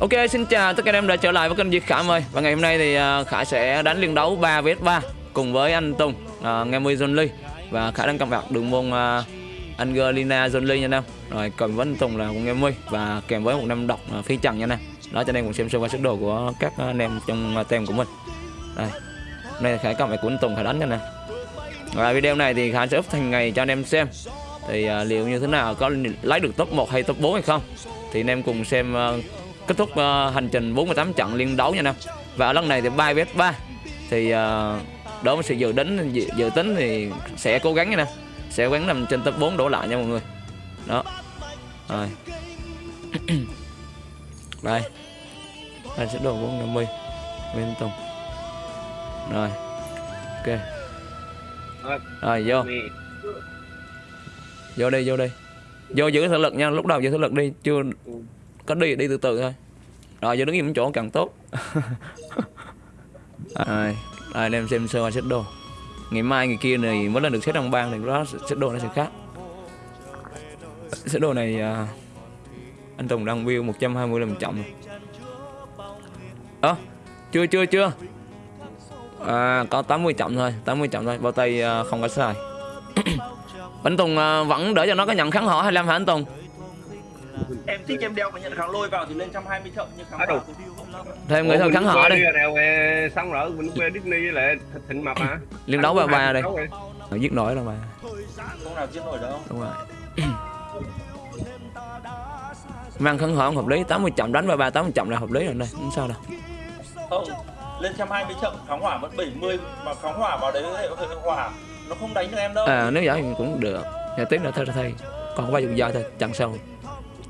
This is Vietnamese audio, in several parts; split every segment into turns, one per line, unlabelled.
Ok xin chào tất cả anh em đã trở lại với kênh Việt Khải ơi Và ngày hôm nay thì à, Khải sẽ đánh liên đấu 3 vs 3 Cùng với anh Tùng, uh, Nghe Mui John Lee. Và Khải đang cầm bạc đường môn uh, Angelina John Lee nha anh em. Rồi cầm với anh Tùng là Nghe Mui Và kèm với một năm độc uh, phi trần nha anh em. Đó cho nên cùng xem sơ qua sức đồ của các anh em trong uh, tem của mình. Đây Hôm nay Khải cầm bạc của anh Tùng Khải đánh nha anh em. Và video này thì Khải sẽ up thành ngày cho anh em xem. Thì uh, liệu như thế nào có lấy được top 1 hay top 4 hay không? Thì anh em cùng xem uh, kết thúc uh, hành trình 48 trận liên đấu nha anh và ở lần này thì 3 vs 3 thì uh, đối với sự dự tính dự, dự tính thì sẽ cố gắng nha nè. Sẽ cố gắng nằm trên top 4 đổ lại nha mọi người. Đó. Rồi. Đây. Anh sẽ đổ 450 bên tùng. Rồi. Ok. Rồi vô. Vô đi vô đi. Vô giữ thể lực nha. Lúc đầu giữ thể lực đi chưa có đi đi từ từ thôi. Rồi giờ đứng im chỗ càng tốt. Rồi đây anh em xem sơ qua xếp đồ. Ngày mai ngày kia này mới lên được xếp trong bang thì đó xếp đồ nó sẽ khác. Xếp đồ này à, anh Tùng đang view 120 làm chậm ơ à, chưa chưa chưa. À, có 80 chậm thôi 80 chậm thôi. Bao tay à, không có sai. Anh Tùng à, vẫn đỡ cho nó có nhận kháng họ 25 hả anh Tùng
thích em đeo cái nhận kháng lôi vào thì lên 120 chậm nhưng kháng hỏa thì không lắm.
thêm người thôi kháng họ đi.
đèo xong rồi mình quê Disney với lại thịt thịnh mập hả?
Liên đấu ba ba đây
rồi.
giết nổi đâu mà.
Không nào giết nổi đâu.
Đúng rồi. Mang khấn hỏi không hợp lý. 80 chậm đánh ba ba 80 chậm là hợp lý rồi đây. Không sao đâu.
Không lên 120 chậm kháng hỏa vẫn 70 mà kháng hỏa vào đấy hệ hỏa. Nó không đánh được em đâu.
À nếu vậy thì cũng được. Nhà tiếp nữa thôi thôi còn có ba chục giây thôi chặn sau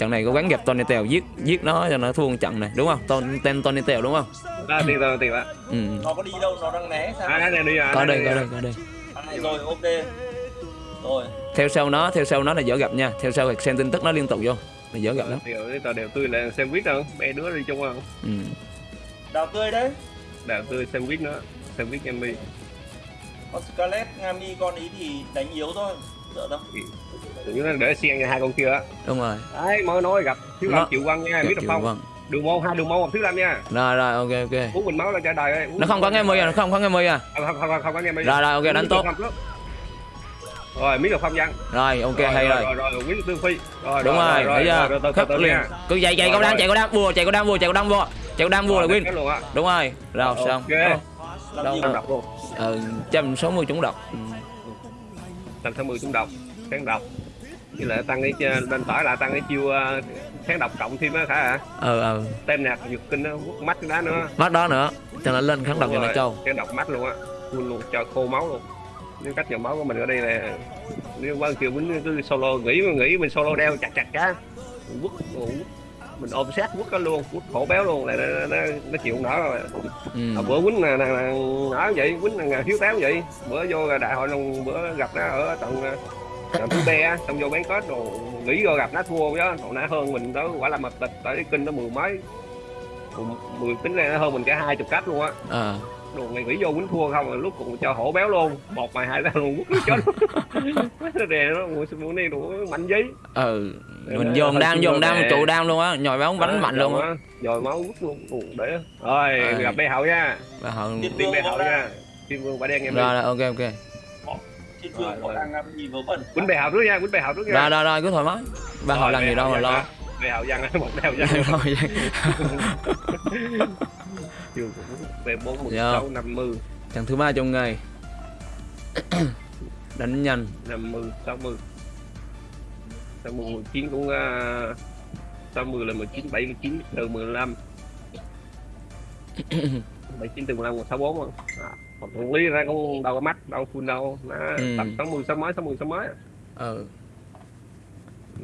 trận này cố gắng gặp Tony Tèo giết giết nó cho nó thua một trận này đúng không? Ton, tên Tony Tèo đúng không?
À, tiền rồi tiền ạ
ừ.
nó có đi đâu nó đang né sao?
À đây đi à
có
đây
đây có đây có đây.
Rồi ok. Rồi.
Theo sau nó theo sau nó là dở gặp nha. Theo sau thì xem tin tức nó liên tục vô. Là dở gặp lắm
tao đều tươi là sandwich đâu bé đứa đi chung không?
Ừ.
đào tươi đấy.
Đào tươi sandwich nữa sandwich em đi.
Con Scarlet Ngami con ý thì đánh yếu thôi sợ đâu
tự nhiên nó để xiên cho hai con kia á.
Đúng rồi.
Đấy mới nói gặp thiếu lâm chịu quăng nha biết được không?
Vâng.
đường môn hai đường môn một thiếu lâm nha.
Rồi rồi ok ok.
Uống bình máu là trả đời ấy.
Nó không có nghe mười à? nó không có nghe mười à?
Không không không, không có nghe mười
Rồi, rồi, ok, đánh tốt.
rồi miếng được không văn
rồi ok hay rồi
rồi. rồi miếng tương phi. Rồi
đúng rồi
từ
khớp
từ
liền. cứ chạy chạy đam
rồi.
chạy câu đam vua chạy câu đam vua chạy câu đam vua chạy câu đam vua là win. đúng rồi rồi xong. Đâu ờ trăm sáu mươi chúng độc Ừ.
tầm 60 chúng độc kháng độc với lại tăng cái ch- bên phải là tăng cái chiêu uh, kháng độc cộng thêm á hả
ờ ờ
tem nạc dục kinh nó quất mắt cái đá nữa.
Mắt đó nữa cho nó lên kháng độc cho nó trâu
kháng độc mắt luôn á full luôn cho khô máu luôn. Nếu cách dòng máu của mình ở đây là nếu qua kiểu mình cứ solo nghĩ mà nghĩ mình solo đeo chặt chặt cá. Quất quất mình ôm sát quất nó luôn quất khổ béo luôn là nó, nó, nó chịu nổi rồi.
Ừ.
à, bữa quýnh là, là, là nói vậy quýnh là thiếu táo vậy. Bữa vô đại hội long bữa gặp nó ở tận tận thứ be xong vô bán kết đồ nghĩ vô gặp nó thua đó. Còn nó hơn mình đó quả là mập tịch tới kinh nó mười mấy. Mười tính ra nó hơn mình cả hai chục cách luôn á.
Ờ
đồ ngày nghĩ vô quýnh thua không lúc cũng cho hổ béo luôn. Một mày hai ra luôn quất nó chết. Nó đè nó mua này đủ mạnh giấy
ừ mình dồn đam dồn đam trụ đam luôn á nhồi bóng bắn mạnh luôn á.
rồi máu quất luôn để. Rồi
À.
gặp bé hậu nha.
Thiên
tiên
vương
bé
võ
hậu nha. Tiên vương bà đen em đi.
Rồi rồi ok ok.
Thiên vương
rồi.
đang ngắm nhìn vớ vẩn
quýnh bè hậu trước nha quýnh bè hậu trước nha.
Rồi rồi rồi cứ thoải mái. Ba họ làm gì đâu mà lo.
bè hậu văn một bè hậu văn cũng về bốn một
Dạ. trận thứ ba trong ngày. Đánh nhanh.
Năm mươi sáu mươi sáu mươi mười chín cũng uh, sáu mươi là mười chín bảy mươi chín từ mười lăm. Bảy chín từ mười lăm còn sáu bốn không à, còn thằng lý ra cũng đâu có mắt đâu full đâu. Nó
Ừ.
tầm sáu mươi sáu mấy sáu mươi sáu mấy
ờ.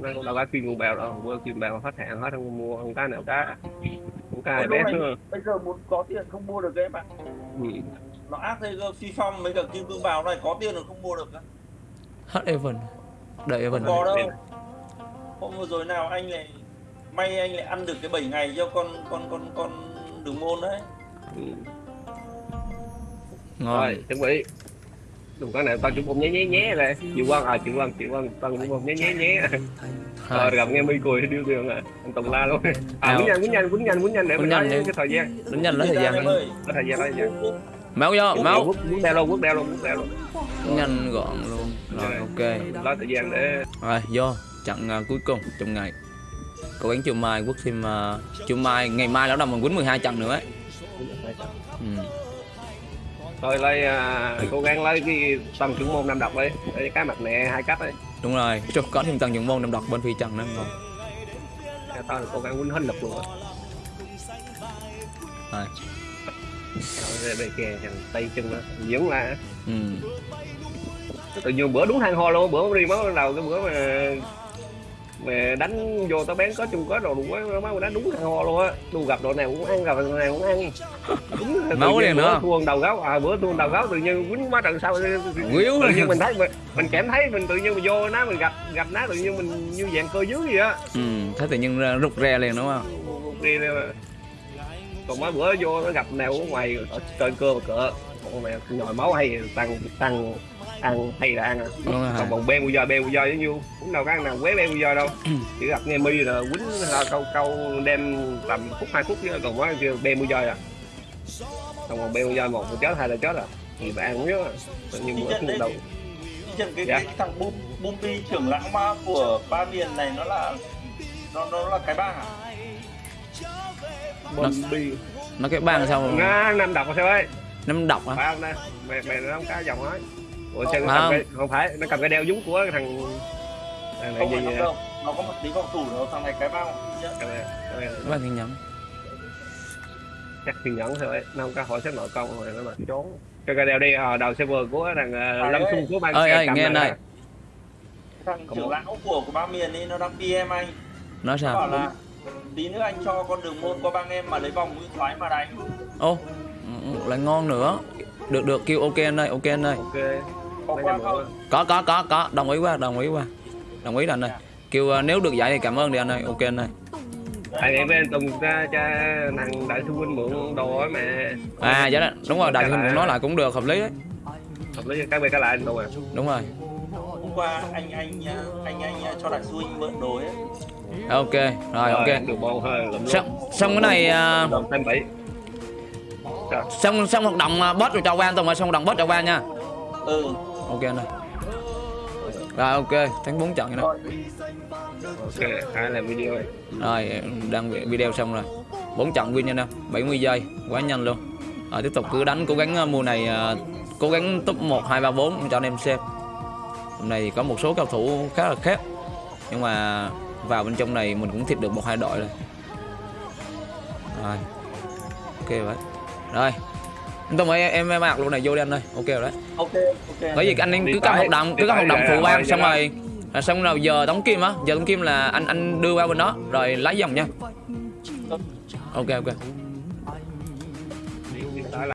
Nó cũng đâu có nguồn bèo đâu mua chuyên bèo hết hạn hết không mua không cá nào cá
lúc
bé
này bây giờ muốn có tiền không mua được cái bạn.
Ừ.
nó ác thế cơ phi phong mấy cả kim cương bào này có tiền rồi không mua được á.
hết Evan đợi Evan
có đâu. Hôm vừa rồi nào anh lại may anh lại ăn được cái 7 ngày cho con con con con đường môn đấy.
Ừ.
ngon.
Rồi chuẩn bị đừng có nào tao chụp bông nhé nhé nhé rồi chịu quan à chịu quan chịu quan tao chụp bông nhé nhé nhé. Rồi gặp nghe mi cười điêu đường à anh Tùng la luôn. À quýnh nhanh quýnh nhanh quýnh nhanh quýnh nhanh để
Quýnh
mình
nhanh
nói cái thời gian.
đánh nhanh lấy thời gian
có thời gian lấy thời gian.
Máu vô máu.
quốc đeo luôn quốc đeo luôn quốc đeo luôn.
Nhanh gọn luôn. Rồi ok.
Lấy thời gian để
rồi vô. Trận à, cuối cùng trong ngày. Cố gắng chiều mai quốc thêm uh, chiều mai ngày mai lão đồng mình quýnh 12 trận nữa ấy. Ừ.
thôi lấy à, cố gắng lấy cái tầm trưởng môn năm độc đi để cái mặt nẹ hai cách đi
đúng rồi Trời, có thêm tầng những môn năm đọc bên phi trận nữa. Ngon
tao là cố gắng quýnh hết lực luôn. Rồi.
Rồi
đây kìa thằng tay chân nó dưỡng là
ừ.
tự nhiên bữa đúng hang ho luôn bữa đi máu đầu cái bữa mà mà đánh vô tao bán có chung có đồ đủ quá mà đánh đúng hang ho luôn á. Đu gặp đội nào cũng ăn gặp đội nào cũng ăn. Đúng
liền
bữa
nữa.
thua đầu gáo à bữa thua đầu gáo tự nhiên quýnh má trận sau.
Quýu
tự nhiên mình thấy mình, mình cảm thấy mình tự nhiên mình vô nó mình gặp gặp nó tự nhiên mình như dạng cơ dưới gì á.
Ừ. thế tự nhiên rụt rè liền đúng không?
Đi còn mấy bữa vô nó gặp nào ở ngoài trên cơ mà cỡ con mẹ nhồi máu hay tăng tăng ăn hay là ăn à?
Đúng rồi
còn bọn ben bây giờ ben bây giờ với nhiêu cũng đâu có ăn nào quế ben bây giờ đâu. Chỉ gặp nghe mi là quýnh là câu câu đem tầm phút hai phút chứ còn có kêu ben bây giờ à? Còn còn ben bây giờ một là chết hai là chết à? Thì bạn ăn nhớ tự nhiên bữa không đâu
Chân cái,
Dạ.
cái thằng Bum Bumpi trưởng lão ma của ba miền này nó là nó nó là cái bang à?
bom đi
nó cái bang sao
nó năm độc sao ấy
năm đọc hả?
Phải không nè mẹ mẹ nó cá dòng ấy ủa
Không,
chân nó cầm
không?
cái không phải nó cầm cái đeo dúng của cái thằng thằng này
Không
gì vậy?
nó đâu. Nó có một tí phòng thủ đâu, thằng này cái bang nhá.
Cái này- cái này
bang thiên nhẫn.
Chắc thì nhẫn thôi nó không có hỏi xếp nội công rồi nó mà trốn. Cái cái đeo đi ờ, đầu server của thằng uh, lâm xung của ban
ơi ơi nghe
này.
Thằng trưởng lão của của ba miền ấy nó đang PM anh
nói
Nó bảo
sao
là tí nữa anh cho con đường môn qua bang em mà lấy vòng mũi thoái mà đánh.
Ô ừ, lại ngon nữa. Được được kêu ok anh ơi ok anh ơi.
Ok.
Có qua không?
có có có có. Đồng ý quá đồng ý quá. Đồng ý là anh ơi. Kêu à, nếu được giải thì cảm ơn đi anh ơi. Ok anh ơi.
Anh em với anh tùng ra cho thằng đại sư huynh mượn đồ ấy mà.
À dạ đó, đúng rồi đại huynh cũng nói lại cũng được hợp lý đấy.
Hợp lý cái về cái lại anh tùng à.
Đúng rồi
qua anh anh anh anh, anh cho đại sư huynh mượn đồ ấy.
Ok rồi ok.
Được hơi
xong xong cái này à,
bảy.
Xong xong hoạt động à, boss rồi cho qua anh tùng ơi xong hoạt động boss cho qua nha.
Ừ.
Ok anh ơi. Rồi ok thắng bốn trận
rồi.
Ok hai làm video này
rồi đăng video xong rồi. Bốn trận win nha anh em 70 giây quá nhanh luôn. Rồi tiếp tục cứ đánh cố gắng à, mùa này à, cố gắng top 1 2 3 4 cho anh em xem hôm nay thì có một số cầu thủ khá là khác nhưng mà vào bên trong này mình cũng thịt được một hai đội rồi rồi. Ok vậy rồi. Anh Tùng ơi em em mặc luôn này vô đi anh ơi. Ok rồi đấy.
Ok ok.
Bởi vì anh em cứ
tới,
hoạt động cứ
tới
hoạt động phụ ban xong rồi à, xong rồi giờ đóng kim á. Giờ đóng kim là anh anh đưa qua bên đó. Rồi lấy dòng nha. Ok ok